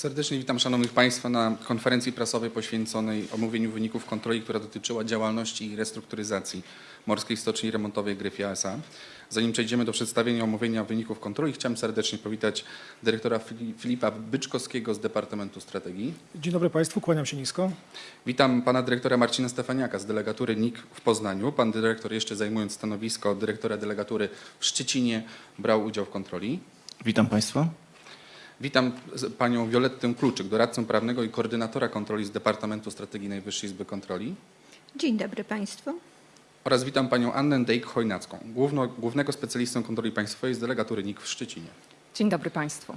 Serdecznie witam Szanownych Państwa na konferencji prasowej poświęconej omówieniu wyników kontroli, która dotyczyła działalności i restrukturyzacji Morskiej Stoczni Remontowej Gryfia S.A. Zanim przejdziemy do przedstawienia omówienia wyników kontroli, chciałem serdecznie powitać dyrektora Fili- Filipa Byczkowskiego z Departamentu Strategii. Dzień dobry Państwu, kłaniam się nisko. Witam pana dyrektora Marcina Stefaniaka z delegatury NIK w Poznaniu. Pan dyrektor jeszcze zajmując stanowisko dyrektora delegatury w Szczecinie brał udział w kontroli. Witam Państwa. Witam panią Violettę Kluczyk, doradcę prawnego i koordynatora kontroli z Departamentu Strategii Najwyższej Izby Kontroli. Dzień dobry Państwu. Oraz witam panią Annę Dejk-Chojnacką, głównego specjalistę kontroli państwowej z delegatury NIK w Szczecinie. Dzień dobry Państwu.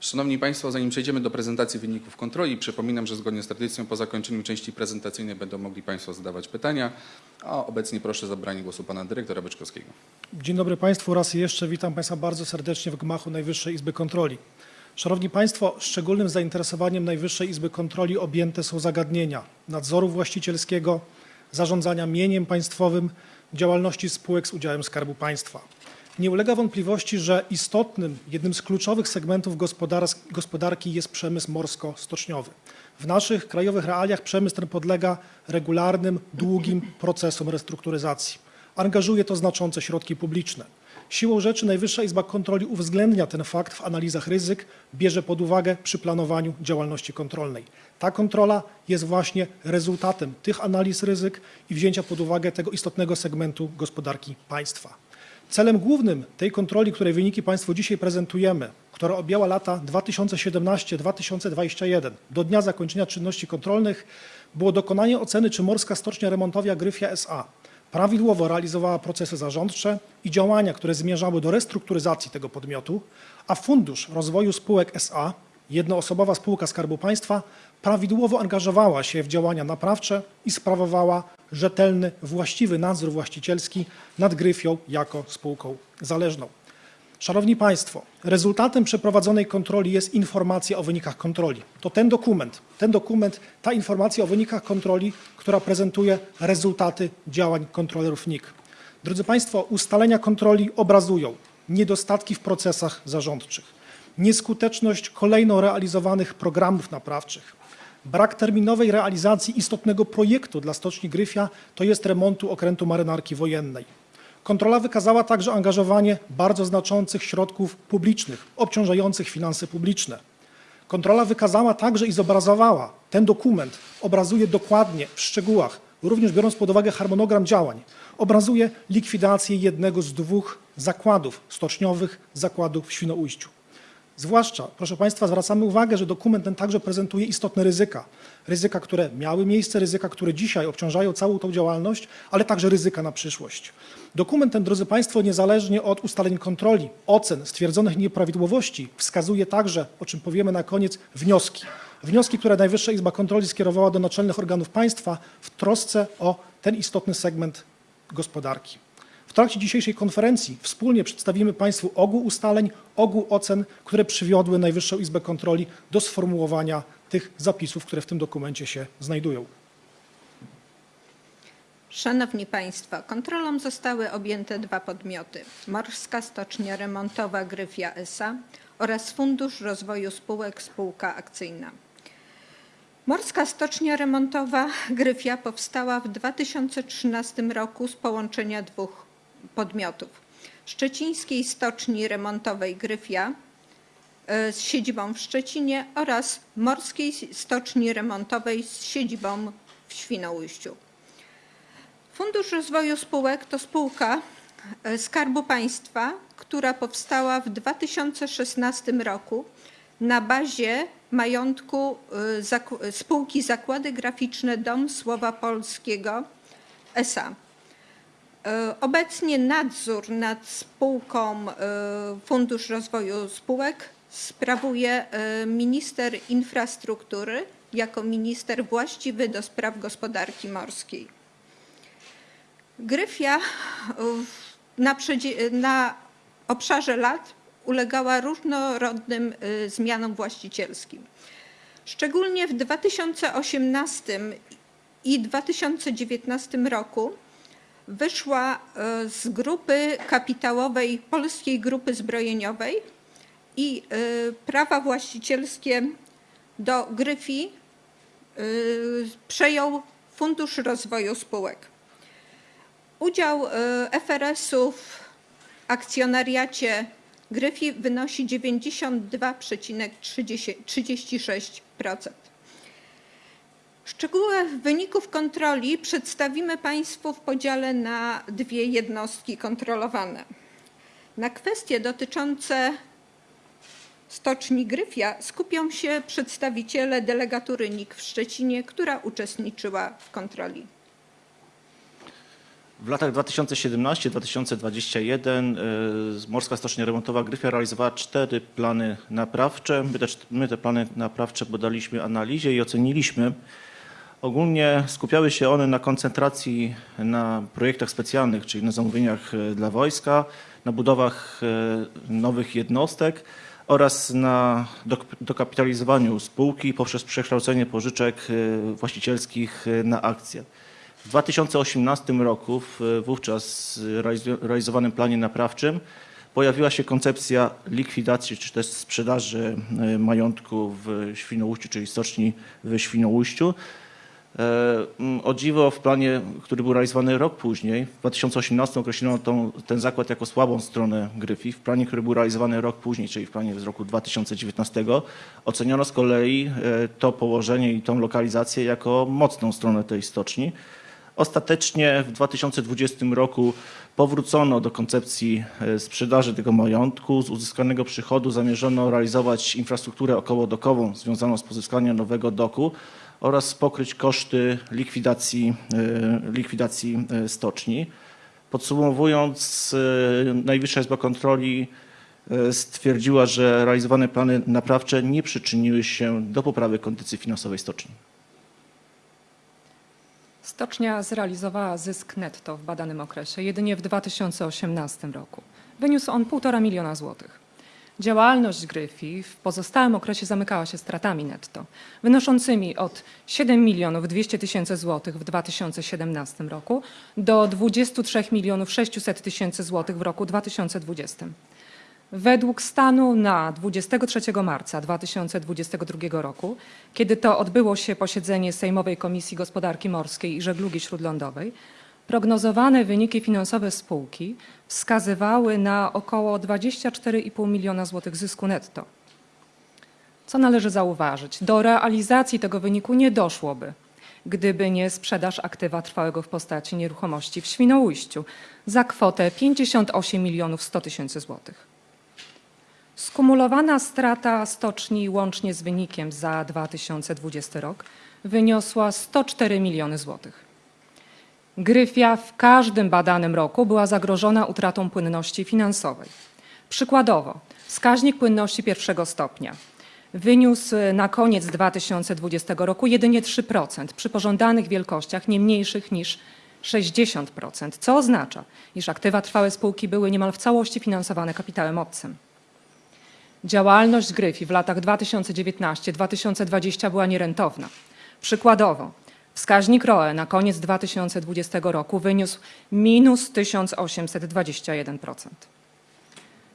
Szanowni Państwo, zanim przejdziemy do prezentacji wyników kontroli, przypominam, że zgodnie z tradycją po zakończeniu części prezentacyjnej będą mogli Państwo zadawać pytania, a obecnie proszę o zabranie głosu pana dyrektora Byczkowskiego. Dzień dobry Państwu raz jeszcze witam Państwa bardzo serdecznie w gmachu Najwyższej Izby Kontroli. Szanowni Państwo, szczególnym zainteresowaniem Najwyższej Izby Kontroli objęte są zagadnienia nadzoru właścicielskiego, zarządzania mieniem państwowym, działalności spółek z udziałem Skarbu Państwa. Nie ulega wątpliwości, że istotnym, jednym z kluczowych segmentów gospodar- gospodarki jest przemysł morsko-stoczniowy. W naszych krajowych realiach przemysł ten podlega regularnym, długim procesom restrukturyzacji. Angażuje to znaczące środki publiczne. Siłą rzeczy Najwyższa Izba Kontroli uwzględnia ten fakt w analizach ryzyk, bierze pod uwagę przy planowaniu działalności kontrolnej. Ta kontrola jest właśnie rezultatem tych analiz ryzyk i wzięcia pod uwagę tego istotnego segmentu gospodarki państwa. Celem głównym tej kontroli, której wyniki Państwu dzisiaj prezentujemy, która objęła lata 2017-2021 do dnia zakończenia czynności kontrolnych, było dokonanie oceny, czy Morska Stocznia Remontowia Gryfia S.A. prawidłowo realizowała procesy zarządcze i działania, które zmierzały do restrukturyzacji tego podmiotu, a Fundusz Rozwoju Spółek S.A., jednoosobowa spółka Skarbu Państwa, prawidłowo angażowała się w działania naprawcze i sprawowała rzetelny, właściwy nadzór właścicielski nad Gryfią jako spółką zależną. Szanowni Państwo, rezultatem przeprowadzonej kontroli jest informacja o wynikach kontroli. To ten dokument, ten dokument, ta informacja o wynikach kontroli, która prezentuje rezultaty działań kontrolerów NIK. Drodzy Państwo, ustalenia kontroli obrazują niedostatki w procesach zarządczych, nieskuteczność kolejno realizowanych programów naprawczych, brak terminowej realizacji istotnego projektu dla Stoczni Gryfia, to jest remontu okrętu marynarki wojennej. Kontrola wykazała także angażowanie bardzo znaczących środków publicznych, obciążających finanse publiczne. Kontrola wykazała także i zobrazowała, ten dokument obrazuje dokładnie, w szczegółach, również biorąc pod uwagę harmonogram działań, obrazuje likwidację jednego z dwóch zakładów stoczniowych, zakładów w Świnoujściu. Zwłaszcza, proszę Państwa, zwracamy uwagę, że dokument ten także prezentuje istotne ryzyka. Ryzyka, które miały miejsce, ryzyka, które dzisiaj obciążają całą tą działalność, ale także ryzyka na przyszłość. Dokument ten, drodzy Państwo, niezależnie od ustaleń kontroli, ocen, stwierdzonych nieprawidłowości, wskazuje także, o czym powiemy na koniec, wnioski. Wnioski, które Najwyższa Izba Kontroli skierowała do naczelnych organów państwa w trosce o ten istotny segment gospodarki. W trakcie dzisiejszej konferencji wspólnie przedstawimy Państwu ogół ustaleń, ogół ocen, które przywiodły Najwyższą Izbę Kontroli do sformułowania tych zapisów, które w tym dokumencie się znajdują. Szanowni Państwo, kontrolą zostały objęte dwa podmioty. Morska Stocznia Remontowa Gryfia S.A. oraz Fundusz Rozwoju Spółek Spółka Akcyjna. Morska Stocznia Remontowa Gryfia powstała w 2013 roku z połączenia dwóch podmiotów. Szczecińskiej Stoczni Remontowej Gryfia e, z siedzibą w Szczecinie oraz Morskiej Stoczni Remontowej z siedzibą w Świnoujściu. Fundusz Rozwoju Spółek to spółka e, Skarbu Państwa, która powstała w 2016 roku na bazie majątku e, spółki Zakłady Graficzne Dom Słowa Polskiego S.A. E, Obecnie nadzór nad spółką e, Fundusz Rozwoju Spółek sprawuje e, minister infrastruktury jako minister właściwy do spraw gospodarki morskiej. Gryfia na, na obszarze lat ulegała różnorodnym zmianom właścicielskim. Szczególnie w 2018 i 2019 roku wyszła y, z grupy kapitałowej Polskiej Grupy Zbrojeniowej i y, prawa właścicielskie do Gryfii y, przejął Fundusz Rozwoju Spółek. Udział FRS-u w akcjonariacie Gryfii wynosi 92,36%. Szczegóły wyników kontroli przedstawimy Państwu w podziale na dwie jednostki kontrolowane. Na kwestie dotyczące stoczni Gryfia skupią się przedstawiciele delegatury NIK w Szczecinie, która uczestniczyła w kontroli. W latach 2017-2021 y, Morska Stocznia Remontowa Gryfia realizowała cztery plany naprawcze. My te, my te plany naprawcze podaliśmy analizie i oceniliśmy. Ogólnie skupiały się one na koncentracji na projektach specjalnych, czyli na zamówieniach y, dla wojska, na budowach y, nowych jednostek oraz na dok- dokapitalizowaniu spółki poprzez przekształcenie pożyczek y, właścicielskich na akcje. W 2018 roku, w wówczas realizowanym planie naprawczym, pojawiła się koncepcja likwidacji czy też sprzedaży e, majątku w Świnoujściu, czyli stoczni w Świnoujściu. E, mm, O dziwo w planie, który był realizowany rok później, w 2018 określono tą, ten zakład jako słabą stronę Gryfii. W planie, który był realizowany rok później, czyli w planie z roku 2019, oceniono z kolei e, to położenie i tą lokalizację jako mocną stronę tej stoczni. Ostatecznie w 2020 roku powrócono do koncepcji e, sprzedaży tego majątku. Z uzyskanego przychodu zamierzono realizować infrastrukturę okołodokową związaną z pozyskaniem nowego doku oraz pokryć koszty likwidacji, e, likwidacji e, stoczni. Podsumowując, e, Najwyższa Izba Kontroli stwierdziła, że realizowane plany naprawcze nie przyczyniły się do poprawy kondycji finansowej stoczni. Stocznia zrealizowała zysk netto w badanym okresie jedynie w 2018 roku. Wyniósł on 1,5 miliona złotych. Działalność Gryfii w pozostałym okresie zamykała się stratami netto, wynoszącymi od 7 milionów 200 tysięcy złotych w 2017 roku do 23 milionów 600 tysięcy złotych w roku 2020. Według stanu na 23 marca 2022 roku, kiedy to odbyło się posiedzenie Sejmowej Komisji Gospodarki Morskiej i Żeglugi Śródlądowej, prognozowane wyniki finansowe spółki wskazywały na około 24,5 miliona złotych zysku netto. Co należy zauważyć? Do realizacji tego wyniku nie doszłoby, gdyby nie sprzedaż aktywa trwałego w postaci nieruchomości w Świnoujściu za kwotę 58 milionów 100 tysięcy złotych. Skumulowana strata stoczni łącznie z wynikiem za 2020 rok wyniosła 104 miliony złotych. Gryfia w każdym badanym roku była zagrożona utratą płynności finansowej. Przykładowo, wskaźnik płynności pierwszego stopnia wyniósł na koniec 2020 roku jedynie 3% przy pożądanych wielkościach nie mniejszych niż 60%, co oznacza, iż aktywa trwałe spółki były niemal w całości finansowane kapitałem obcym. Działalność Gryfii w latach 2019-2020 była nierentowna. Przykładowo, wskaźnik ROE na koniec 2020 roku wyniósł minus 1821%.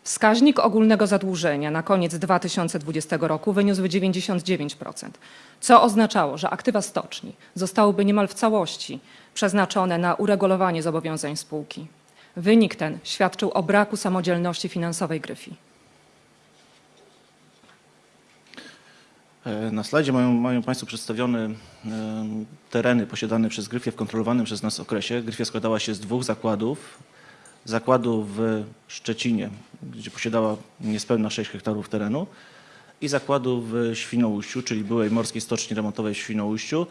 Wskaźnik ogólnego zadłużenia na koniec 2020 roku wyniósł 99%, co oznaczało, że aktywa stoczni zostałyby niemal w całości przeznaczone na uregulowanie zobowiązań spółki. Wynik ten świadczył o braku samodzielności finansowej Gryfii. Na slajdzie mają, mają Państwo przedstawione em, tereny posiadane przez Gryfię w kontrolowanym przez nas okresie. Gryfia składała się z dwóch zakładów. Zakładu w Szczecinie, gdzie posiadała niespełna 6 hektarów terenu i zakładu w Świnoujściu, czyli byłej Morskiej Stoczni Remontowej w Świnoujściu,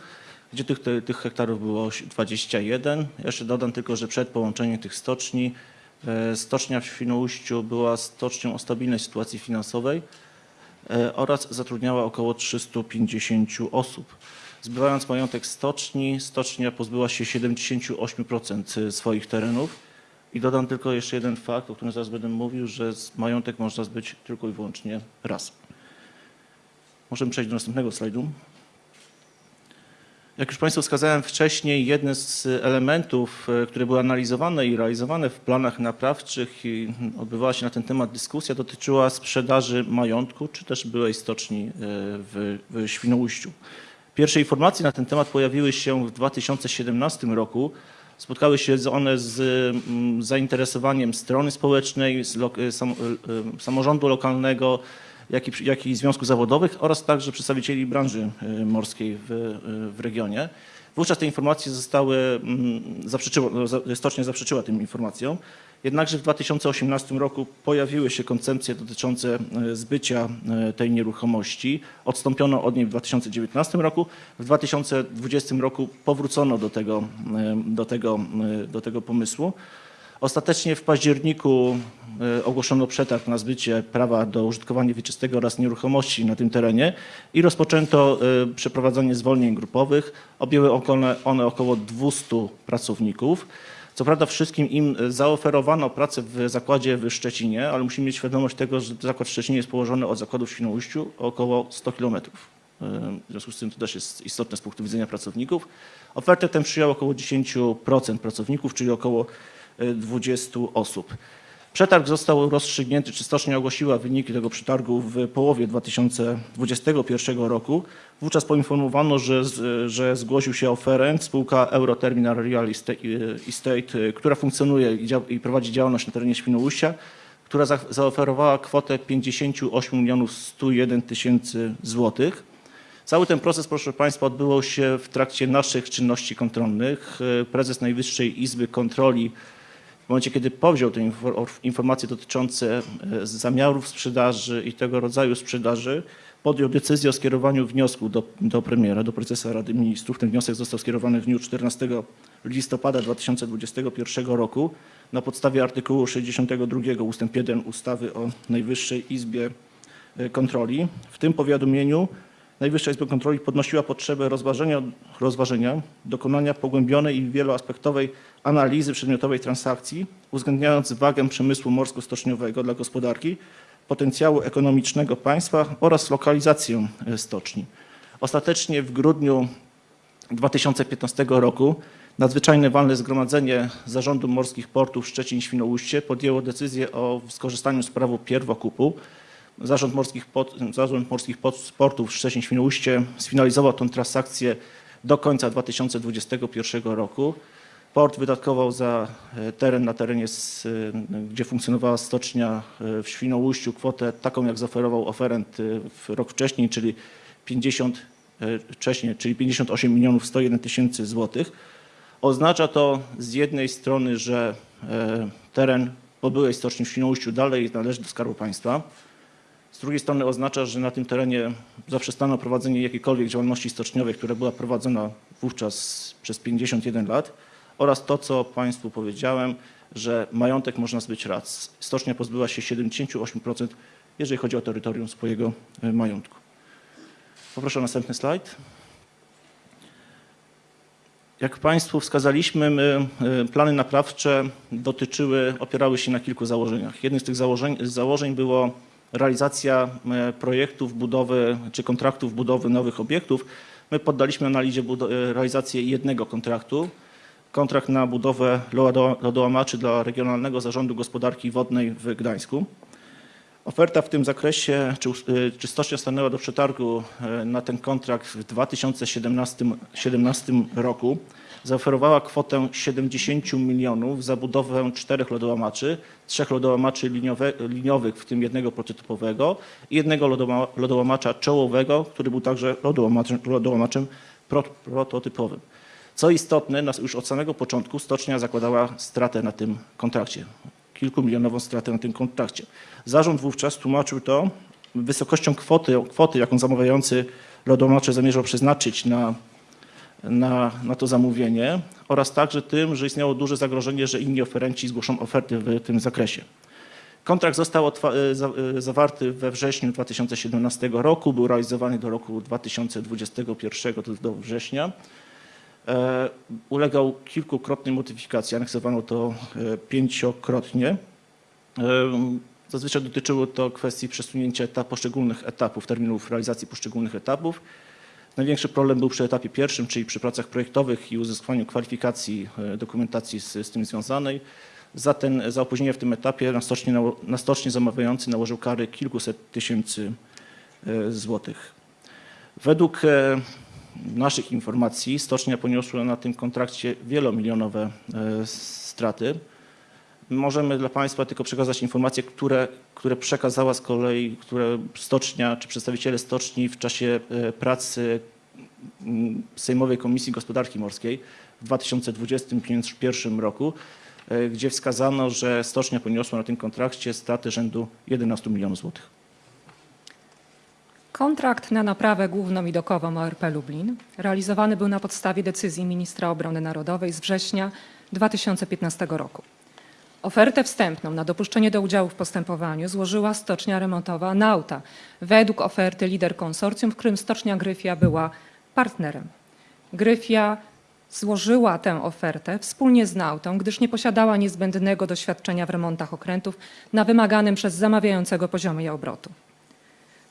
gdzie tych, tych hektarów było 21. Jeszcze dodam tylko, że przed połączeniem tych stoczni e, stocznia w Świnoujściu była stocznią o stabilnej sytuacji finansowej e, oraz zatrudniała około 350 osób. Zbywając majątek stoczni, stocznia pozbyła się 78% swoich terenów. I dodam tylko jeszcze jeden fakt, o którym zaraz będę mówił, że majątek można zbyć tylko i wyłącznie raz. Możemy przejść do następnego slajdu. Jak już Państwu wskazałem wcześniej, jeden z elementów, e, które były analizowane i realizowane w planach naprawczych i odbywała się na ten temat dyskusja, dotyczyła sprzedaży majątku czy też byłej stoczni e, w, w Świnoujściu. Pierwsze informacje na ten temat pojawiły się w 2017 roku. Spotkały się one z mm, zainteresowaniem strony społecznej, e, samorządu lokalnego, jak i, jak i związków zawodowych oraz także przedstawicieli branży e, morskiej w, e, w regionie. Wówczas te informacje zostały, mm, zaprzeczyło, no, stocznia zaprzeczyła tym informacjom. Jednakże w 2018 roku pojawiły się koncepcje dotyczące e, zbycia tej nieruchomości. Odstąpiono od niej w 2019 roku. W 2020 roku powrócono do tego, do tego, do tego pomysłu. Ostatecznie w październiku ogłoszono przetarg na zbycie prawa do użytkowania wieczystego oraz nieruchomości na tym terenie i rozpoczęto e, przeprowadzanie zwolnień grupowych. Objęły one, około 200 pracowników. Co prawda wszystkim im e, zaoferowano pracę w zakładzie w Szczecinie, ale musimy mieć świadomość tego, że zakład w Szczecinie jest położony od zakładu w Świnoujściu około 100 kilometrów. E, W związku z tym to też jest istotne z punktu widzenia pracowników. Ofertę tę przyjęło około 10% pracowników, czyli około e, 20 osób. Przetarg został rozstrzygnięty, czy stocznia ogłosiła wyniki tego przetargu w połowie 2021 roku. Wówczas poinformowano, że, że zgłosił się oferent spółka Euroterminal Real Estate, Estate e, która funkcjonuje i, prowadzi działalność na terenie Świnoujścia, która za, zaoferowała kwotę 58 milionów 101 tysięcy złotych. Cały ten proces, proszę Państwa, odbywał się w trakcie naszych czynności kontrolnych. E, Prezes Najwyższej Izby Kontroli w momencie, kiedy powziął te infor- informacje dotyczące e, zamiarów sprzedaży i tego rodzaju sprzedaży, podjął decyzję o skierowaniu wniosku do, do premiera, do prezesa Rady Ministrów. Ten wniosek został skierowany w dniu 14 listopada 2021 roku na podstawie artykułu 62 ust. 1 ustawy o Najwyższej Izbie e, Kontroli. W tym powiadomieniu Najwyższa Izba Kontroli podnosiła potrzebę rozważenia, rozważenia dokonania pogłębionej i wieloaspektowej analizy przedmiotowej transakcji, uwzględniając wagę przemysłu morsko-stoczniowego dla gospodarki, potencjału ekonomicznego państwa oraz lokalizację e, stoczni. Ostatecznie w grudniu 2015 roku nadzwyczajne walne zgromadzenie Zarządu Morskich Portów Szczecin-Świnoujście podjęło decyzję o skorzystaniu z prawa pierwokupu. Zarząd Morskich, Pot, Zarząd Morskich Pot- Portów Szczecin-Świnoujście sfinalizował tę transakcję do końca 2021 roku. Port wydatkował za e, teren na terenie, e, gdzie funkcjonowała stocznia e, w Świnoujściu kwotę taką, jak zaoferował oferent w rok wcześniej, czyli 50 e, wcześniej, czyli 58 milionów 101 tysięcy złotych. Oznacza to z jednej strony, że teren po byłej stoczni w Świnoujściu dalej należy do Skarbu Państwa. Z drugiej strony oznacza, że na tym terenie zaprzestano prowadzenia jakiejkolwiek działalności stoczniowej, która była prowadzona wówczas przez 51 lat oraz to, co Państwu powiedziałem, że majątek można zbyć raz. Stocznia pozbyła się 78%, jeżeli chodzi o terytorium swojego e, majątku. Poproszę o następny slajd. Jak Państwu wskazaliśmy, my, e, plany naprawcze dotyczyły, opierały się na kilku założeniach. Jednym z tych założeń, założeń było realizacja e, projektów budowy czy kontraktów budowy nowych obiektów. My poddaliśmy analizie e, realizację jednego kontraktu. Kontrakt na budowę lodo- lodołamaczy dla Regionalnego Zarządu Gospodarki Wodnej w Gdańsku. Oferta w tym zakresie, czy, y, czy stocznia stanęła do przetargu e, na ten kontrakt w 2017 17 roku, zaoferowała kwotę 70 milionów za budowę czterech lodołamaczy, trzech lodołamaczy liniowe, liniowych, w tym jednego prototypowego i jednego lodołamacza czołowego, który był także lodołamaczem, lodołamaczem pro, prototypowym. Co istotne, już od samego początku stocznia zakładała stratę na tym kontrakcie kilkumilionową stratę na tym kontrakcie. Zarząd wówczas tłumaczył to wysokością kwoty, kwoty jaką zamawiający lodomacze zamierzał przeznaczyć na, na, na to zamówienie oraz także tym, że istniało duże zagrożenie, że inni oferenci zgłoszą oferty w tym zakresie. Kontrakt został e, e, zawarty we wrześniu 2017 roku, był realizowany do roku 2021, to jest do września. E, ulegał kilkukrotnej modyfikacji, aneksowano to pięciokrotnie. Zazwyczaj dotyczyło to kwestii przesunięcia etap, poszczególnych etapów, terminów realizacji poszczególnych etapów. Największy problem był przy etapie pierwszym, czyli przy pracach projektowych i uzyskaniu kwalifikacji e, dokumentacji z, z tym związanej. Za, ten, za opóźnienie w tym etapie na stocznie, zamawiający nałożył kary kilkuset tysięcy e, złotych. Według e, naszych informacji stocznia poniosła na tym kontrakcie wielomilionowe straty. Możemy dla Państwa tylko przekazać informacje, które, które przekazała z kolei, które stocznia czy przedstawiciele stoczni w czasie e, pracy mm, Sejmowej Komisji Gospodarki Morskiej w 2021 roku, e, gdzie wskazano, że stocznia poniosła na tym kontrakcie straty rzędu 11 milionów złotych. Kontrakt na naprawę dokową ORP Lublin realizowany był na podstawie decyzji ministra obrony narodowej z września 2015 roku. Ofertę wstępną na dopuszczenie do udziału w postępowaniu złożyła stocznia remontowa Nauta według oferty lider konsorcjum, w którym stocznia Gryfia była partnerem. Gryfia złożyła tę ofertę wspólnie z Nautą, gdyż nie posiadała niezbędnego doświadczenia w remontach okrętów na wymaganym przez zamawiającego poziomie obrotu.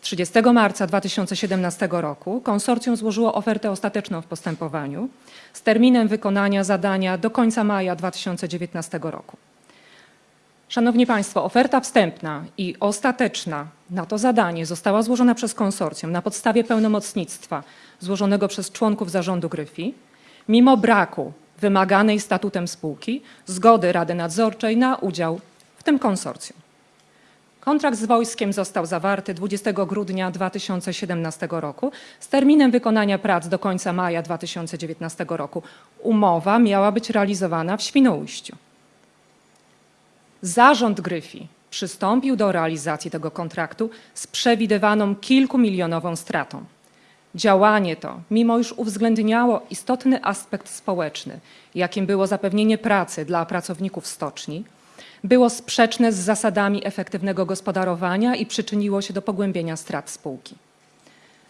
30 marca 2017 roku konsorcjum złożyło ofertę ostateczną w postępowaniu z terminem wykonania zadania do końca maja 2019 roku. Szanowni Państwo, oferta wstępna i ostateczna na to zadanie została złożona przez konsorcjum na podstawie pełnomocnictwa złożonego przez członków zarządu Gryfi, mimo braku wymaganej statutem spółki zgody Rady Nadzorczej na udział w tym konsorcjum. Kontrakt z wojskiem został zawarty 20 grudnia 2017 roku z terminem wykonania prac do końca maja 2019 roku. Umowa miała być realizowana w Świnoujściu. Zarząd Gryfi przystąpił do realizacji tego kontraktu z przewidywaną kilkumilionową stratą. Działanie to, mimo iż uwzględniało istotny aspekt społeczny, jakim było zapewnienie pracy dla pracowników stoczni, było sprzeczne z zasadami efektywnego gospodarowania i przyczyniło się do pogłębienia strat spółki.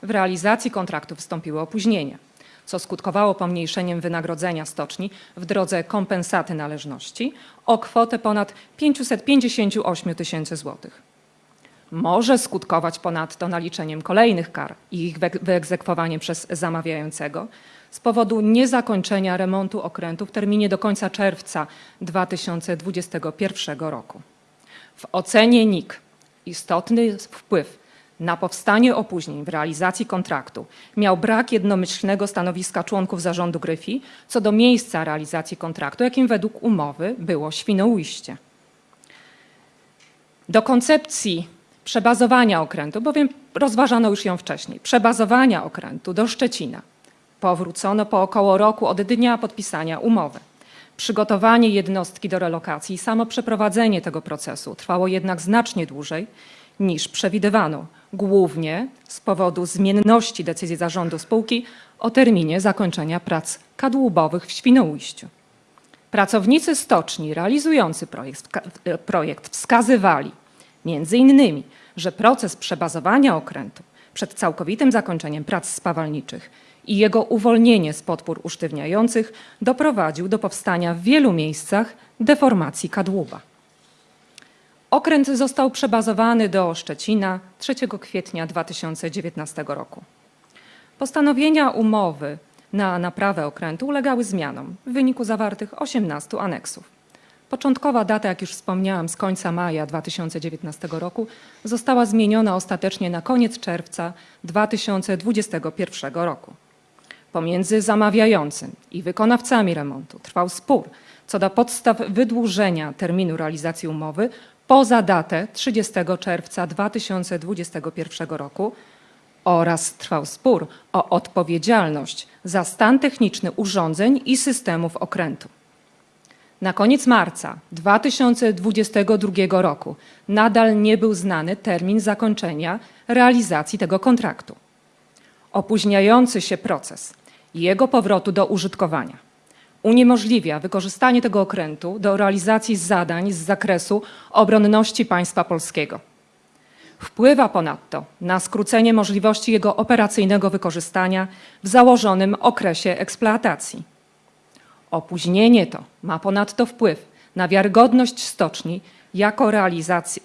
W realizacji kontraktu wystąpiły opóźnienia, co skutkowało pomniejszeniem wynagrodzenia stoczni w drodze kompensaty należności o kwotę ponad 558 tysięcy złotych. Może skutkować ponadto naliczeniem kolejnych kar i ich wyeg- wyegzekwowaniem przez zamawiającego z powodu niezakończenia remontu okrętu w terminie do końca czerwca 2021 roku. W ocenie NIK istotny wpływ na powstanie opóźnień w realizacji kontraktu miał brak jednomyślnego stanowiska członków zarządu Gryfi co do miejsca realizacji kontraktu, jakim według umowy było Świnoujście. Do koncepcji przebazowania okrętu, bowiem rozważano już ją wcześniej, przebazowania okrętu do Szczecina powrócono po około roku od dnia podpisania umowy. Przygotowanie jednostki do relokacji i samo przeprowadzenie tego procesu trwało jednak znacznie dłużej niż przewidywano, głównie z powodu zmienności decyzji zarządu spółki o terminie zakończenia prac kadłubowych w Świnoujściu. Pracownicy stoczni realizujący projekt, wska- projekt wskazywali między innymi, że proces przebazowania okrętu przed całkowitym zakończeniem prac spawalniczych i jego uwolnienie z podpór usztywniających doprowadził do powstania w wielu miejscach deformacji kadłuba. Okręt został przebazowany do Szczecina 3 kwietnia 2019 roku. Postanowienia umowy na naprawę okrętu ulegały zmianom w wyniku zawartych 18 aneksów. Początkowa data, jak już wspomniałam, z końca maja 2019 roku została zmieniona ostatecznie na koniec czerwca 2021 roku. Pomiędzy zamawiającym i wykonawcami remontu trwał spór co do podstaw wydłużenia terminu realizacji umowy poza datę 30 czerwca 2021 roku oraz trwał spór o odpowiedzialność za stan techniczny urządzeń i systemów okrętu. Na koniec marca 2022 roku nadal nie był znany termin zakończenia realizacji tego kontraktu. Opóźniający się proces jego powrotu do użytkowania uniemożliwia wykorzystanie tego okrętu do realizacji zadań z zakresu obronności państwa polskiego. Wpływa ponadto na skrócenie możliwości jego operacyjnego wykorzystania w założonym okresie eksploatacji. Opóźnienie to ma ponadto wpływ na wiarygodność stoczni jako,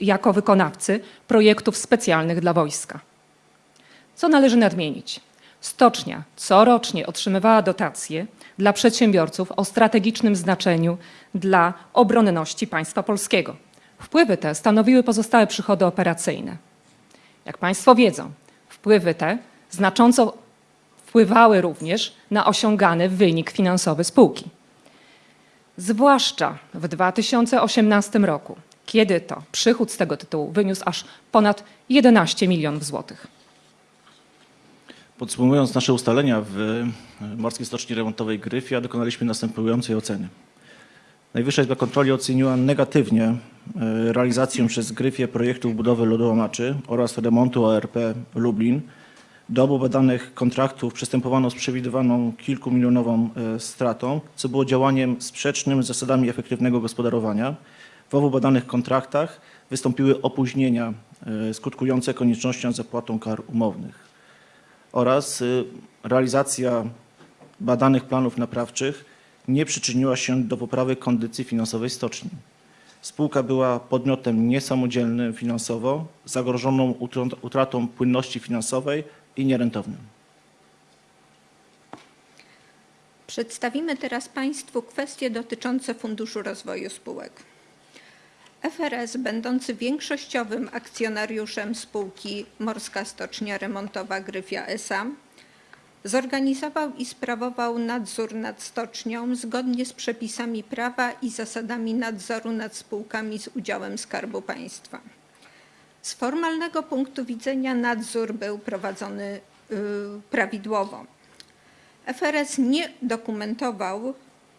jako wykonawcy projektów specjalnych dla wojska. Co należy nadmienić? Stocznia corocznie otrzymywała dotacje dla przedsiębiorców o strategicznym znaczeniu dla obronności państwa polskiego. Wpływy te stanowiły pozostałe przychody operacyjne. Jak Państwo wiedzą, wpływy te znacząco wpływały również na osiągany wynik finansowy spółki. Zwłaszcza w 2018 roku, kiedy to przychód z tego tytułu wyniósł aż ponad 11 milionów złotych. Podsumowując nasze ustalenia w Morskiej Stoczni Remontowej Gryfia, dokonaliśmy następującej oceny. Najwyższa Izba Kontroli oceniła negatywnie e, realizację przez Gryfię projektów budowy lodołamaczy oraz remontu ORP Lublin. Do obu badanych kontraktów przystępowano z przewidywaną kilkumilionową e, stratą, co było działaniem sprzecznym z zasadami efektywnego gospodarowania. W obu badanych kontraktach wystąpiły opóźnienia e, skutkujące koniecznością zapłatą kar umownych oraz y, realizacja badanych planów naprawczych nie przyczyniła się do poprawy kondycji finansowej stoczni. Spółka była podmiotem niesamodzielnym finansowo, zagrożoną utrat- utratą płynności finansowej i nierentownym. Przedstawimy teraz Państwu kwestie dotyczące Funduszu Rozwoju Spółek. FRS, będący większościowym akcjonariuszem spółki Morska Stocznia Remontowa Gryfia S.A., zorganizował i sprawował nadzór nad stocznią zgodnie z przepisami prawa i zasadami nadzoru nad spółkami z udziałem Skarbu Państwa. Z formalnego punktu widzenia nadzór był prowadzony y, prawidłowo. FRS nie dokumentował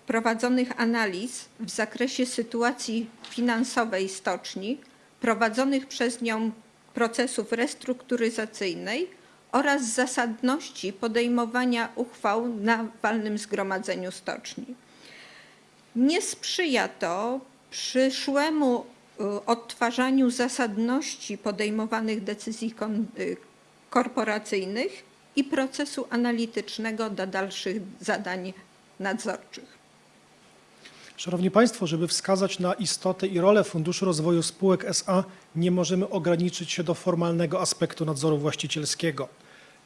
prowadzonych analiz w zakresie sytuacji finansowej stoczni, prowadzonych przez nią procesów restrukturyzacyjnej oraz zasadności podejmowania uchwał na walnym zgromadzeniu stoczni. Nie sprzyja to przyszłemu y, odtwarzaniu zasadności podejmowanych decyzji y, korporacyjnych i procesu analitycznego dla dalszych zadań nadzorczych. Szanowni Państwo, żeby wskazać na istotę i rolę Funduszu Rozwoju Spółek SA, nie możemy ograniczyć się do formalnego aspektu nadzoru właścicielskiego.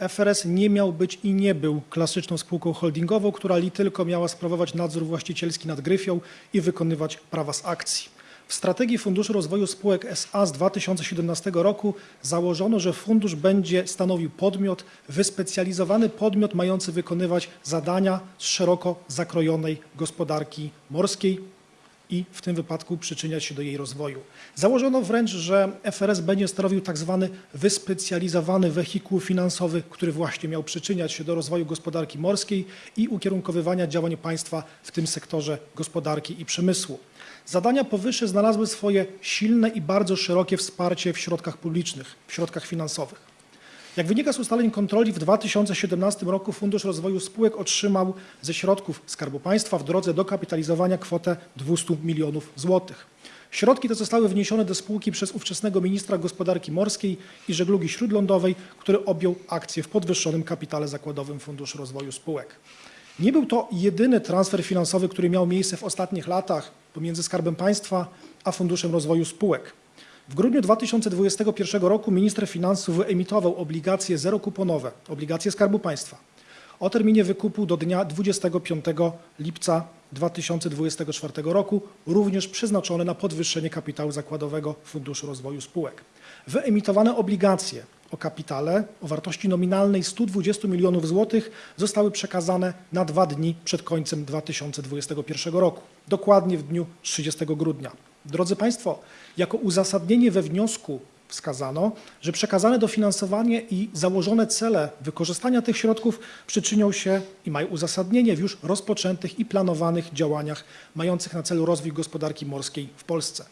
FRS nie miał być i nie był klasyczną spółką holdingową, która li tylko miała sprawować nadzór właścicielski nad gryfią i wykonywać prawa z akcji. W strategii Funduszu Rozwoju Spółek SA z 2017 roku założono, że fundusz będzie stanowił podmiot, wyspecjalizowany podmiot mający wykonywać zadania z szeroko zakrojonej gospodarki morskiej i w tym wypadku przyczyniać się do jej rozwoju. Założono wręcz, że FRS będzie stanowił tak zwany wyspecjalizowany wehikuł finansowy, który właśnie miał przyczyniać się do rozwoju gospodarki morskiej i ukierunkowywania działań państwa w tym sektorze gospodarki i przemysłu. Zadania powyższe znalazły swoje silne i bardzo szerokie wsparcie w środkach publicznych, w środkach finansowych. Jak wynika z ustaleń kontroli, w 2017 roku Fundusz Rozwoju Spółek otrzymał ze środków Skarbu Państwa w drodze dokapitalizowania kwotę 200 milionów złotych. Środki te zostały wniesione do spółki przez ówczesnego ministra gospodarki morskiej i żeglugi śródlądowej, który objął akcje w podwyższonym kapitale zakładowym Funduszu Rozwoju Spółek. Nie był to jedyny transfer finansowy, który miał miejsce w ostatnich latach pomiędzy Skarbem Państwa a Funduszem Rozwoju Spółek. W grudniu 2021 roku minister finansów wyemitował obligacje zerokuponowe, obligacje Skarbu Państwa o terminie wykupu do dnia 25 lipca 2024 roku, również przeznaczone na podwyższenie kapitału zakładowego Funduszu Rozwoju Spółek. Wyemitowane obligacje o kapitale o wartości nominalnej 120 milionów złotych zostały przekazane na dwa dni przed końcem 2021 roku, dokładnie w dniu 30 grudnia. Drodzy Państwo, jako uzasadnienie we wniosku wskazano, że przekazane dofinansowanie i założone cele wykorzystania tych środków przyczynią się i mają uzasadnienie w już rozpoczętych i planowanych działaniach mających na celu rozwój gospodarki morskiej w Polsce.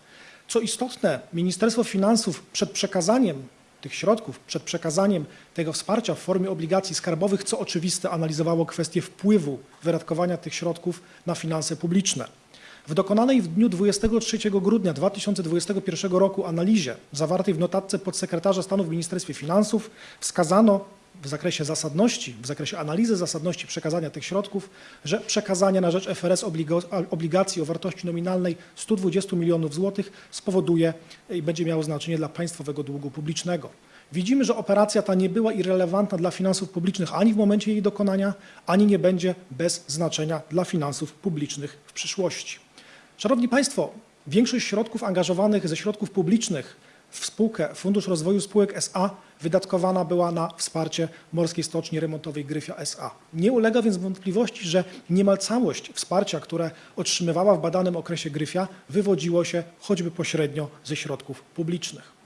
Co istotne, Ministerstwo Finansów przed przekazaniem tych środków, przed przekazaniem tego wsparcia w formie obligacji skarbowych, co oczywiste, analizowało kwestię wpływu wydatkowania tych środków na finanse publiczne. W dokonanej w dniu 23 grudnia 2021 roku analizie zawartej w notatce podsekretarza stanu w Ministerstwie Finansów wskazano, w zakresie zasadności, w zakresie analizy zasadności przekazania tych środków, że przekazanie na rzecz FRS obligacji o wartości nominalnej 120 milionów złotych spowoduje i będzie miało znaczenie dla państwowego długu publicznego. Widzimy, że operacja ta nie była irrelevantna dla finansów publicznych ani w momencie jej dokonania, ani nie będzie bez znaczenia dla finansów publicznych w przyszłości. Szanowni Państwo, większość środków angażowanych ze środków publicznych w spółkę Fundusz Rozwoju Spółek SA wydatkowana była na wsparcie Morskiej Stoczni Remontowej Gryfia SA. Nie ulega więc wątpliwości, że niemal całość wsparcia, które otrzymywała w badanym okresie Gryfia, wywodziło się choćby pośrednio ze środków publicznych.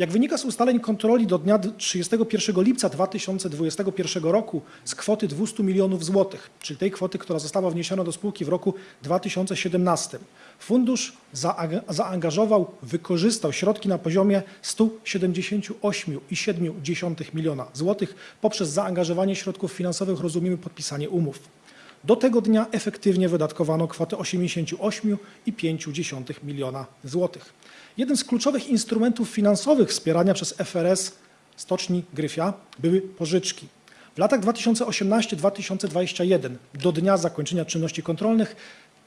Jak wynika z ustaleń kontroli do dnia 31 lipca 2021 roku z kwoty 200 milionów złotych, czyli tej kwoty, która została wniesiona do spółki w roku 2017, fundusz zaanga- zaangażował, wykorzystał środki na poziomie 178,7 miliona złotych poprzez zaangażowanie środków finansowych, rozumiemy podpisanie umów. Do tego dnia efektywnie wydatkowano kwotę 88,5 miliona złotych. Jednym z kluczowych instrumentów finansowych wspierania przez FRS Stoczni Gryfia były pożyczki. W latach 2018-2021 do dnia zakończenia czynności kontrolnych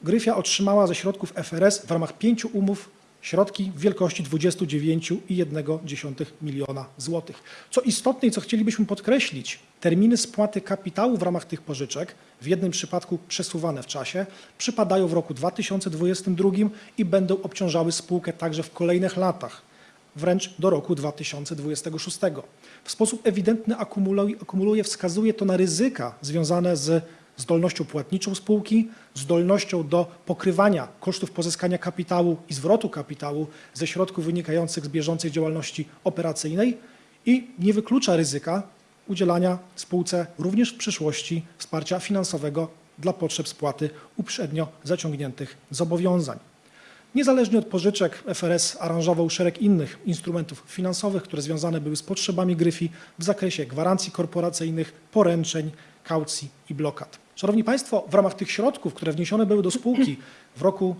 Gryfia otrzymała ze środków FRS w ramach pięciu umów środki w wielkości 29,1 miliona złotych. Co istotne i co chcielibyśmy podkreślić, terminy spłaty kapitału w ramach tych pożyczek, w jednym przypadku przesuwane w czasie, przypadają w roku 2022 i będą obciążały spółkę także w kolejnych latach, wręcz do roku 2026. W sposób ewidentny akumuluje, wskazuje to na ryzyka związane z zdolnością płatniczą spółki, zdolnością do pokrywania kosztów pozyskania kapitału i zwrotu kapitału ze środków wynikających z bieżącej działalności operacyjnej i nie wyklucza ryzyka udzielania spółce również w przyszłości wsparcia finansowego dla potrzeb spłaty uprzednio zaciągniętych zobowiązań. Niezależnie od pożyczek, FRS aranżował szereg innych instrumentów finansowych, które związane były z potrzebami Gryfi w zakresie gwarancji korporacyjnych, poręczeń, kaucji i blokad. Szanowni Państwo, w ramach tych środków, które wniesione były do spółki w roku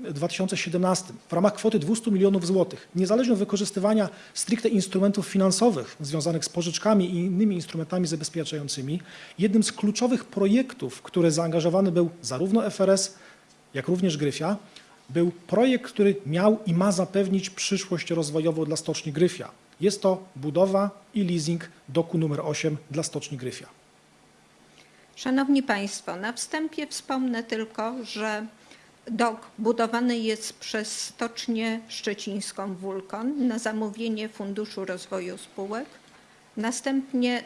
2017 w ramach kwoty 200 milionów złotych, niezależnie od wykorzystywania stricte instrumentów finansowych związanych z pożyczkami i innymi instrumentami zabezpieczającymi, jednym z kluczowych projektów, który zaangażowany był zarówno FRS, jak również Gryfia, był projekt, który miał i ma zapewnić przyszłość rozwojową dla Stoczni Gryfia. Jest to budowa i leasing doku numer 8 dla Stoczni Gryfia. Szanowni Państwo, na wstępie wspomnę tylko, że dok budowany jest przez Stocznię Szczecińską Wulkan na zamówienie Funduszu Rozwoju Spółek. Następnie,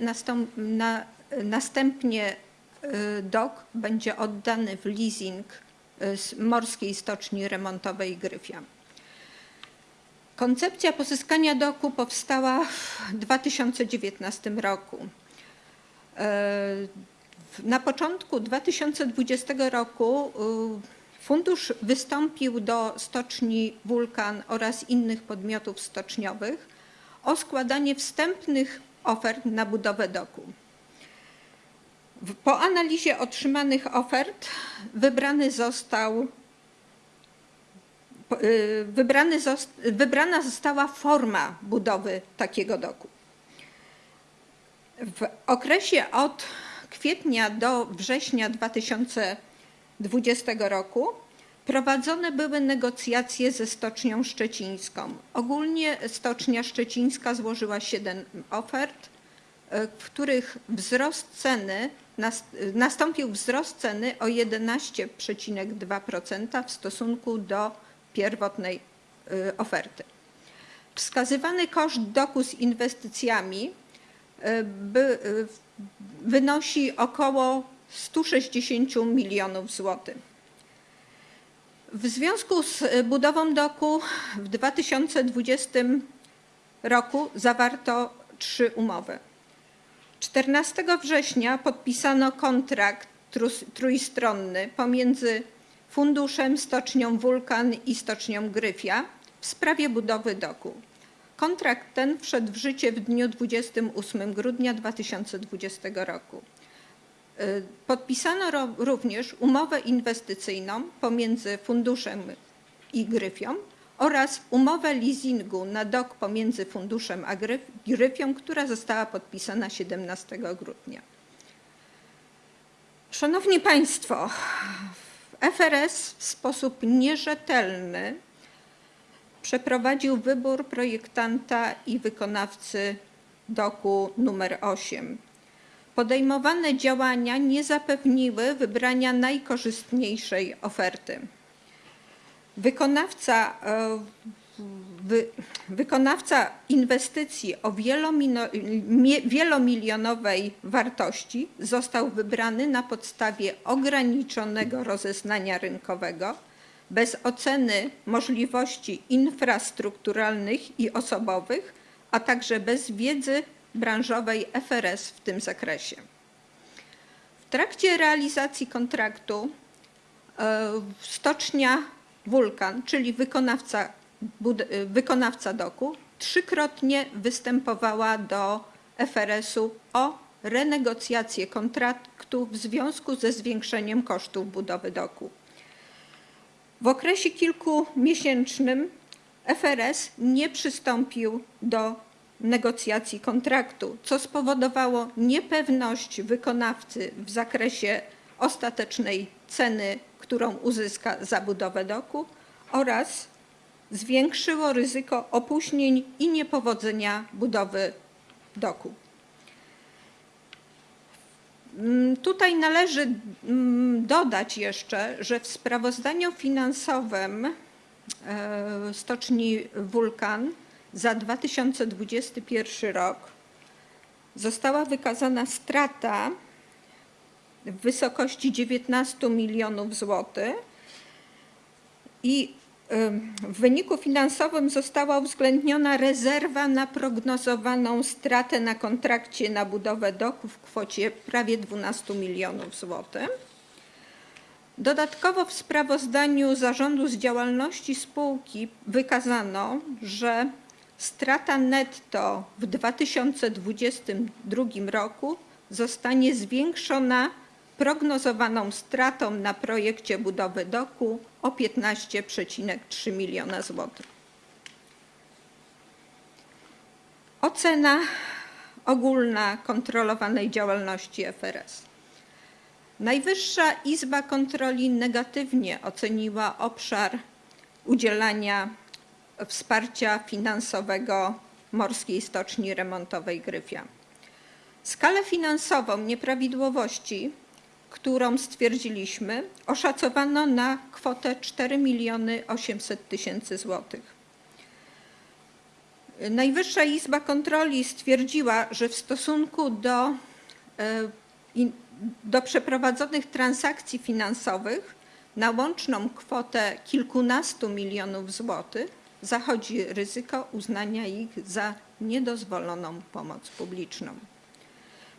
na, następnie y, dok będzie oddany w leasing y, z Morskiej Stoczni Remontowej Gryfia. Koncepcja pozyskania doku powstała w 2019 roku. Na początku 2020 roku y, fundusz wystąpił do stoczni Wulkan oraz innych podmiotów stoczniowych o składanie wstępnych ofert na budowę doku. Po analizie otrzymanych ofert wybrany został y, wybrany wybrana została forma budowy takiego doku. W okresie od kwietnia do września 2020 roku prowadzone były negocjacje ze Stocznią Szczecińską. Ogólnie Stocznia Szczecińska złożyła 7 ofert, e, w których wzrost ceny nas- nastąpił wzrost ceny o 11,2% w stosunku do pierwotnej e, oferty. Wskazywany koszt doku z inwestycjami e, by, e, wynosi około 160 milionów złotych. W związku z budową doku w 2020 roku zawarto trzy umowy. 14 września podpisano kontrakt trójstronny pomiędzy Funduszem, Stocznią Wulkan i Stocznią Gryfia w sprawie budowy doku. Kontrakt ten wszedł w życie w dniu 28 grudnia 2020 roku. Y, Podpisano również umowę inwestycyjną pomiędzy funduszem i Gryfią oraz umowę leasingu na dok pomiędzy funduszem a Gryf- Gryfią, która została podpisana 17 grudnia. Szanowni Państwo, FRS w sposób nierzetelny przeprowadził wybór projektanta i wykonawcy doku numer 8. Podejmowane działania nie zapewniły wybrania najkorzystniejszej oferty. Wykonawca, e, wy, wykonawca inwestycji o wielomilionowej wartości został wybrany na podstawie ograniczonego rozeznania rynkowego, bez oceny możliwości infrastrukturalnych i osobowych, a także bez wiedzy branżowej FRS w tym zakresie. W trakcie realizacji kontraktu e, stocznia Wulkan, czyli wykonawca, e, wykonawca doku, trzykrotnie występowała do FRS-u o renegocjację kontraktu w związku ze zwiększeniem kosztów budowy doku. W okresie kilkumiesięcznym FRS nie przystąpił do negocjacji kontraktu, co spowodowało niepewność wykonawcy w zakresie ostatecznej ceny, którą uzyska za budowę doku oraz zwiększyło ryzyko opóźnień i niepowodzenia budowy doku. Mm, Tutaj należy mm, dodać jeszcze, że w sprawozdaniu finansowym e, stoczni Wulkan za 2021 rok została wykazana strata w wysokości 19 milionów złotych i w wyniku finansowym została uwzględniona rezerwa na prognozowaną stratę na kontrakcie na budowę doku w kwocie prawie 12 milionów złotych. Dodatkowo w sprawozdaniu zarządu z działalności spółki wykazano, że strata netto w 2022 roku zostanie zwiększona prognozowaną stratą na projekcie budowy doku o 15,3 miliona złotych. Ocena ogólna kontrolowanej działalności FRS. Najwyższa Izba Kontroli negatywnie oceniła obszar udzielania wsparcia finansowego Morskiej Stoczni Remontowej Gryfia. Skalę finansową nieprawidłowości, którą stwierdziliśmy, oszacowano na kwotę 4 miliony 800 tysięcy złotych. Najwyższa Izba Kontroli stwierdziła, że w stosunku do, e, do przeprowadzonych transakcji finansowych na łączną kwotę kilkunastu milionów złotych zachodzi ryzyko uznania ich za niedozwoloną pomoc publiczną.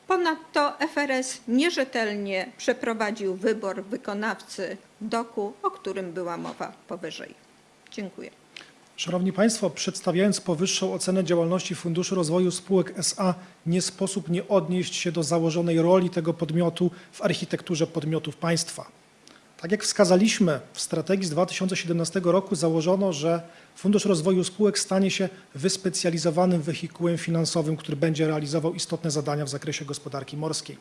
Ponadto FRS nierzetelnie przeprowadził wybór wykonawcy doku, o którym była mowa powyżej. Dziękuję. Szanowni Państwo, przedstawiając powyższą ocenę działalności Funduszu Rozwoju Spółek SA, nie sposób nie odnieść się do założonej roli tego podmiotu w architekturze podmiotów państwa. Tak jak wskazaliśmy, w strategii z 2017 roku założono, że Fundusz Rozwoju Spółek stanie się wyspecjalizowanym wehikułem finansowym, który będzie realizował istotne zadania w zakresie gospodarki morskiej.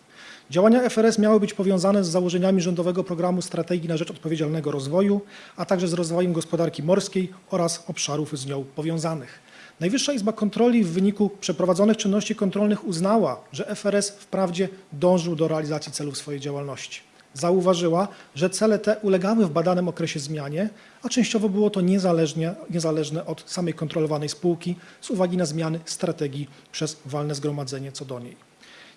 Działania FRS miały być powiązane z założeniami rządowego programu Strategii na rzecz odpowiedzialnego rozwoju, a także z rozwojem gospodarki morskiej oraz obszarów z nią powiązanych. Najwyższa Izba Kontroli w wyniku przeprowadzonych czynności kontrolnych uznała, że FRS wprawdzie dążył do realizacji celów swojej działalności. Zauważyła, że cele te ulegały w badanym okresie zmianie, a częściowo było to niezależne od samej kontrolowanej spółki z uwagi na zmiany strategii przez walne zgromadzenie co do niej.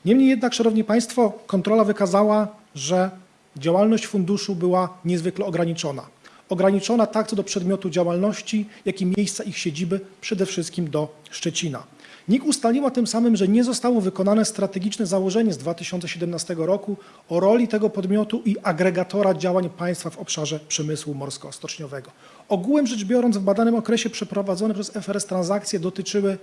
Niemniej jednak, Szanowni Państwo, kontrola wykazała, że działalność funduszu była niezwykle ograniczona. Ograniczona tak co do przedmiotu działalności, jak i miejsca ich siedziby, przede wszystkim do Szczecina. NIK ustaliła tym samym, że nie zostało wykonane strategiczne założenie z 2017 roku o roli tego podmiotu i agregatora działań państwa w obszarze przemysłu morsko-stoczniowego. Ogółem rzecz biorąc, w badanym okresie przeprowadzone przez FRS transakcje dotyczyły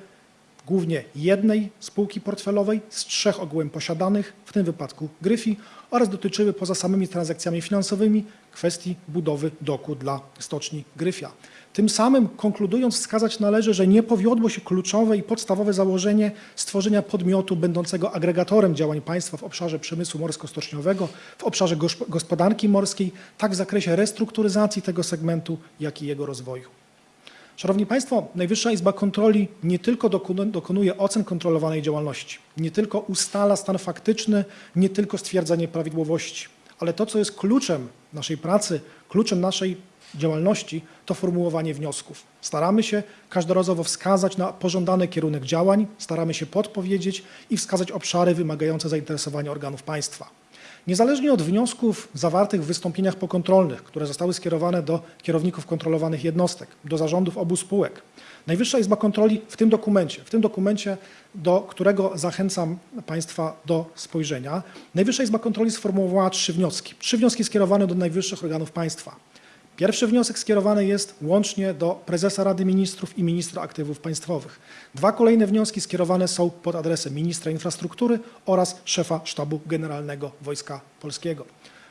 głównie jednej spółki portfelowej z trzech ogółem posiadanych, w tym wypadku Gryfi, oraz dotyczyły poza samymi transakcjami finansowymi kwestii budowy doku dla stoczni Gryfia. Tym samym konkludując wskazać należy, że nie powiodło się kluczowe i podstawowe założenie stworzenia podmiotu będącego agregatorem działań państwa w obszarze przemysłu morsko-stoczniowego, w obszarze gospodarki morskiej, tak w zakresie restrukturyzacji tego segmentu, jak i jego rozwoju. Szanowni Państwo, Najwyższa Izba Kontroli nie tylko dokonu- dokonuje ocen kontrolowanej działalności, nie tylko ustala stan faktyczny, nie tylko stwierdza nieprawidłowości, ale to, co jest kluczem naszej pracy, kluczem naszej działalności, to formułowanie wniosków. Staramy się każdorazowo wskazać na pożądany kierunek działań, staramy się podpowiedzieć i wskazać obszary wymagające zainteresowania organów państwa. Niezależnie od wniosków zawartych w wystąpieniach pokontrolnych, które zostały skierowane do kierowników kontrolowanych jednostek, do zarządów obu spółek, Najwyższa Izba Kontroli w tym dokumencie, w tym dokumencie, do którego zachęcam Państwa do spojrzenia, Najwyższa Izba Kontroli sformułowała trzy wnioski. Trzy wnioski skierowane do najwyższych organów państwa. Pierwszy wniosek skierowany jest łącznie do prezesa Rady Ministrów i ministra aktywów państwowych. Dwa kolejne wnioski skierowane są pod adresem ministra infrastruktury oraz szefa Sztabu Generalnego Wojska Polskiego.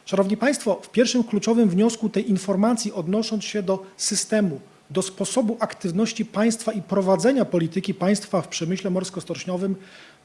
Szanowni Państwo, w pierwszym kluczowym wniosku tej informacji odnosząc się do systemu, do sposobu aktywności państwa i prowadzenia polityki państwa w przemyśle morsko-stoczniowym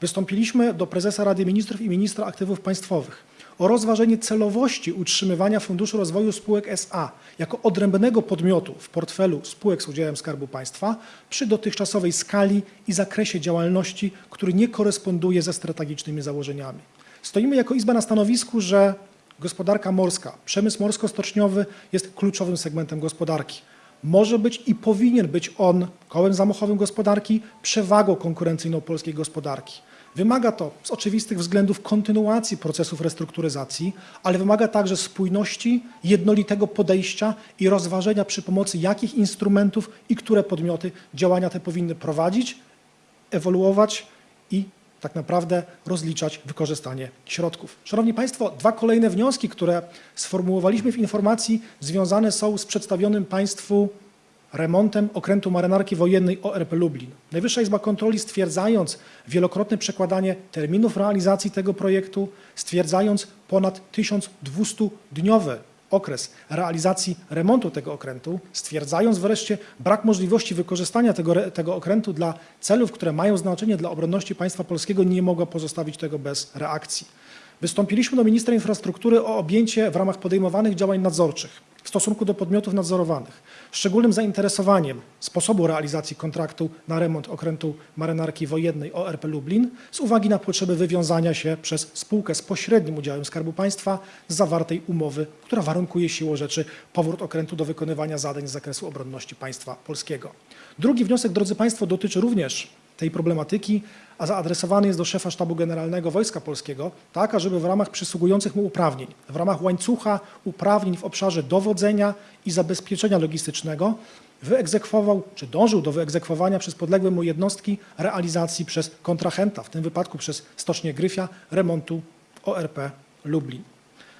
wystąpiliśmy do prezesa Rady Ministrów i ministra aktywów państwowych o rozważenie celowości utrzymywania Funduszu Rozwoju Spółek SA jako odrębnego podmiotu w portfelu spółek z udziałem Skarbu Państwa przy dotychczasowej skali i zakresie działalności, który nie koresponduje ze strategicznymi założeniami. Stoimy jako Izba na stanowisku, że gospodarka morska, przemysł morsko-stoczniowy jest kluczowym segmentem gospodarki. Może być i powinien być on kołem zamachowym gospodarki, przewagą konkurencyjną polskiej gospodarki. Wymaga to z oczywistych względów kontynuacji procesów restrukturyzacji, ale wymaga także spójności, jednolitego podejścia i rozważenia przy pomocy jakich instrumentów i które podmioty działania te powinny prowadzić, ewoluować i tak naprawdę rozliczać wykorzystanie środków. Szanowni Państwo, dwa kolejne wnioski, które sformułowaliśmy w informacji, związane są z przedstawionym Państwu remontem okrętu marynarki wojennej ORP Lublin. Najwyższa Izba Kontroli stwierdzając wielokrotne przekładanie terminów realizacji tego projektu, stwierdzając ponad 1200-dniowy okres realizacji remontu tego okrętu, stwierdzając wreszcie brak możliwości wykorzystania tego, tego okrętu dla celów, które mają znaczenie dla obronności państwa polskiego, nie mogła pozostawić tego bez reakcji. Wystąpiliśmy do ministra infrastruktury o objęcie w ramach podejmowanych działań nadzorczych w stosunku do podmiotów nadzorowanych szczególnym zainteresowaniem sposobu realizacji kontraktu na remont okrętu marynarki wojennej ORP Lublin z uwagi na potrzebę wywiązania się przez spółkę z pośrednim udziałem Skarbu Państwa z zawartej umowy, która warunkuje siłą rzeczy powrót okrętu do wykonywania zadań z zakresu obronności państwa polskiego. Drugi wniosek, drodzy Państwo, dotyczy również tej problematyki, a zaadresowany jest do szefa Sztabu Generalnego Wojska Polskiego, tak ażeby w ramach przysługujących mu uprawnień, w ramach łańcucha uprawnień w obszarze dowodzenia i zabezpieczenia logistycznego wyegzekwował, czy dążył do wyegzekwowania przez podległe mu jednostki realizacji przez kontrahenta, w tym wypadku przez Stocznię Gryfia, remontu ORP Lublin.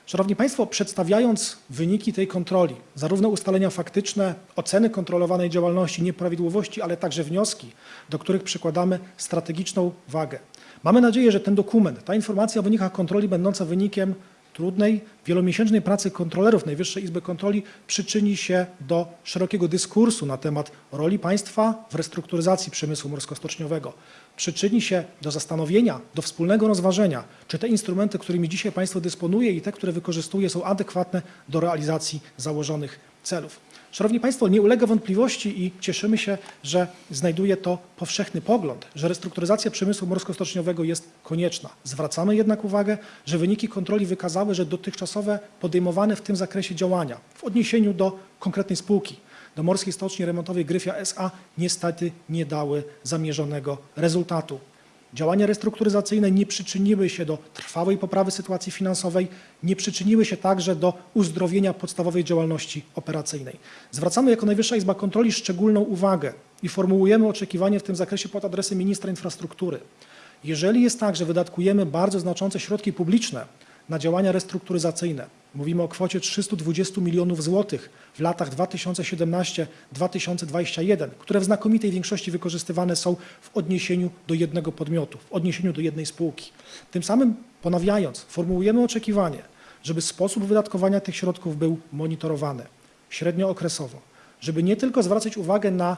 Szanowni Państwo, przedstawiając wyniki tej kontroli, zarówno ustalenia faktyczne, oceny kontrolowanej działalności, nieprawidłowości, ale także wnioski, do których przykładamy strategiczną wagę. Mamy nadzieję, że ten dokument, ta informacja o wynikach kontroli będąca wynikiem trudnej, wielomiesięcznej pracy kontrolerów Najwyższej Izby Kontroli przyczyni się do szerokiego dyskursu na temat roli państwa w restrukturyzacji przemysłu morsko-stoczniowego. Przyczyni się do zastanowienia, do wspólnego rozważenia, czy te instrumenty, którymi dzisiaj państwo dysponuje i te, które wykorzystuje, są adekwatne do realizacji założonych celów. Szanowni Państwo, nie ulega wątpliwości i cieszymy się, że znajduje to powszechny pogląd, że restrukturyzacja przemysłu morsko-stoczniowego jest konieczna. Zwracamy jednak uwagę, że wyniki kontroli wykazały, że dotychczasowe podejmowane w tym zakresie działania w odniesieniu do konkretnej spółki, do Morskiej Stoczni Remontowej Gryfia SA niestety nie dały zamierzonego rezultatu. Działania restrukturyzacyjne nie przyczyniły się do trwałej poprawy sytuacji finansowej, nie przyczyniły się także do uzdrowienia podstawowej działalności operacyjnej. Zwracamy jako Najwyższa Izba Kontroli szczególną uwagę i formułujemy oczekiwanie w tym zakresie pod adresem ministra infrastruktury. Jeżeli jest tak, że wydatkujemy bardzo znaczące środki publiczne na działania restrukturyzacyjne. Mówimy o kwocie 320 milionów złotych w latach 2017-2021, które w znakomitej większości wykorzystywane są w odniesieniu do jednego podmiotu, w odniesieniu do jednej spółki. Tym samym ponawiając, formułujemy oczekiwanie, żeby sposób wydatkowania tych środków był monitorowany średniookresowo, żeby nie tylko zwracać uwagę na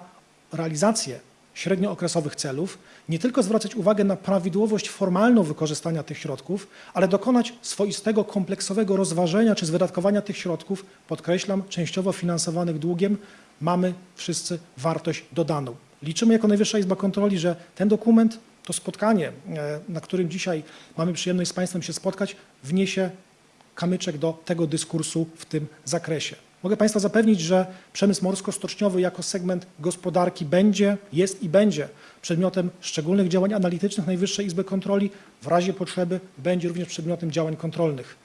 realizację średniookresowych celów, nie tylko zwracać uwagę na prawidłowość formalną wykorzystania tych środków, ale dokonać swoistego, kompleksowego rozważenia czy z wydatkowania tych środków, podkreślam, częściowo finansowanych długiem, mamy wszyscy wartość dodaną. Liczymy jako Najwyższa Izba Kontroli, że ten dokument, to spotkanie, e, na którym dzisiaj mamy przyjemność z Państwem się spotkać, wniesie kamyczek do tego dyskursu w tym zakresie. Mogę Państwa zapewnić, że przemysł morsko-stoczniowy jako segment gospodarki będzie, jest i będzie przedmiotem szczególnych działań analitycznych Najwyższej Izby Kontroli. W razie potrzeby będzie również przedmiotem działań kontrolnych.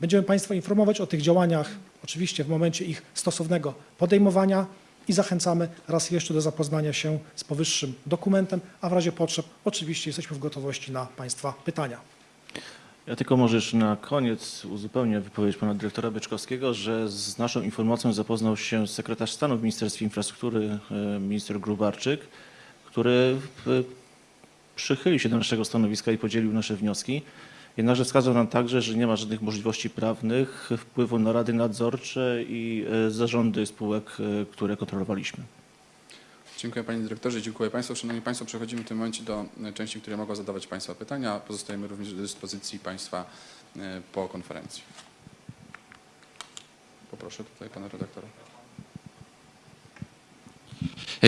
Będziemy Państwa informować o tych działaniach, oczywiście w momencie ich stosownego podejmowania i zachęcamy raz jeszcze do zapoznania się z powyższym dokumentem, a w razie potrzeb oczywiście jesteśmy w gotowości na Państwa pytania. Ja tylko może jeszcze na koniec uzupełnię wypowiedź pana dyrektora Byczkowskiego, że z naszą informacją zapoznał się sekretarz stanu w Ministerstwie Infrastruktury, e, minister Grubarczyk, który e, przychylił się do naszego stanowiska i podzielił nasze wnioski. Jednakże wskazał nam także, że nie ma żadnych możliwości prawnych wpływu na rady nadzorcze i e, zarządy spółek, które kontrolowaliśmy. Dziękuję Panie Dyrektorze, dziękuję Państwu. Szanowni Państwo, przechodzimy w tym momencie do e, części, w której mogą zadawać Państwa pytania. Pozostajemy również do dyspozycji Państwa e, po konferencji. Poproszę tutaj Pana redaktora.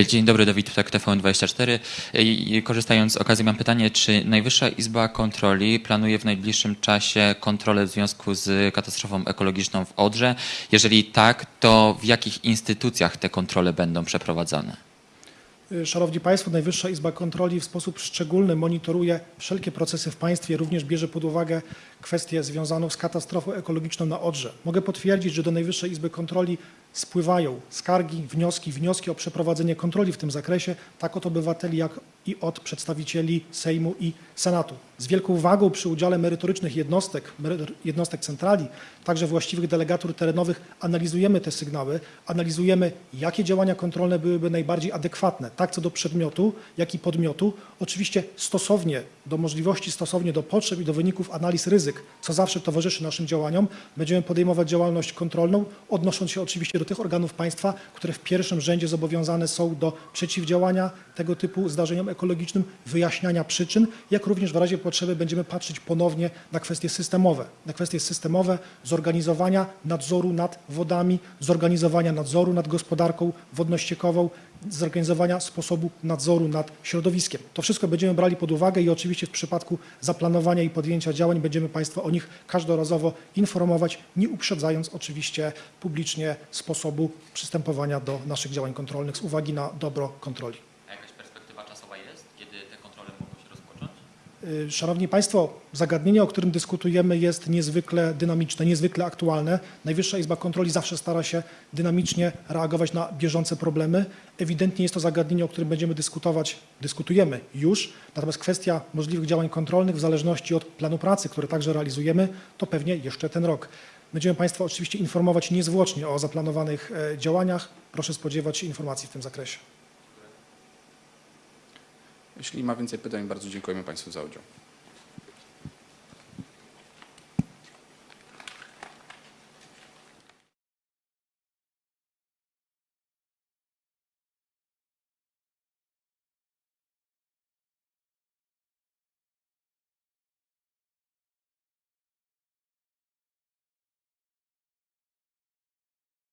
Dzień dobry, Dawid Ptak, TVN24. I Korzystając z okazji mam pytanie, czy Najwyższa Izba Kontroli planuje w najbliższym czasie kontrolę w związku z katastrofą ekologiczną w Odrze? Jeżeli tak, to w jakich instytucjach te kontrole będą przeprowadzane? Szanowni Państwo, Najwyższa Izba Kontroli w sposób szczególny monitoruje wszelkie procesy w państwie, również bierze pod uwagę kwestię związaną z katastrofą ekologiczną na Odrze. Mogę potwierdzić, że do Najwyższej Izby Kontroli spływają skargi, wnioski, wnioski o przeprowadzenie kontroli w tym zakresie, tak od obywateli, jak i od przedstawicieli Sejmu i Senatu. Z wielką uwagą przy udziale merytorycznych jednostek, jednostek centrali, także właściwych delegatur terenowych analizujemy te sygnały, analizujemy jakie działania kontrolne byłyby najbardziej adekwatne, tak co do przedmiotu, jak i podmiotu. Oczywiście stosownie do możliwości, stosownie do potrzeb i do wyników analiz ryzyk, co zawsze towarzyszy naszym działaniom, będziemy podejmować działalność kontrolną, odnosząc się oczywiście do tych organów państwa, które w pierwszym rzędzie zobowiązane są do przeciwdziałania tego typu zdarzeniom ekologicznym, wyjaśniania przyczyn, jak również w razie potrzeby będziemy patrzeć ponownie na kwestie systemowe, na kwestie systemowe zorganizowania nadzoru nad wodami, zorganizowania nadzoru nad gospodarką wodno-ściekową, zorganizowania sposobu nadzoru nad środowiskiem. To wszystko będziemy brali pod uwagę i oczywiście w przypadku zaplanowania i podjęcia działań będziemy Państwa o nich każdorazowo informować, nie uprzedzając oczywiście publicznie sposobu przystępowania do naszych działań kontrolnych z uwagi na dobro kontroli. A jakaś perspektywa czasowa jest, kiedy te kontrole mogą się rozpocząć? Y, Szanowni Państwo, zagadnienie, o którym dyskutujemy, jest niezwykle dynamiczne, niezwykle aktualne. Najwyższa Izba Kontroli zawsze stara się dynamicznie reagować na bieżące problemy. Ewidentnie jest to zagadnienie, o którym będziemy dyskutować, dyskutujemy już. Natomiast kwestia możliwych działań kontrolnych, w zależności od planu pracy, który także realizujemy, to pewnie jeszcze ten rok. Będziemy Państwa oczywiście informować niezwłocznie o zaplanowanych e, działaniach. Proszę spodziewać się informacji w tym zakresie. Jeśli ma więcej pytań, bardzo dziękujemy Państwu za udział.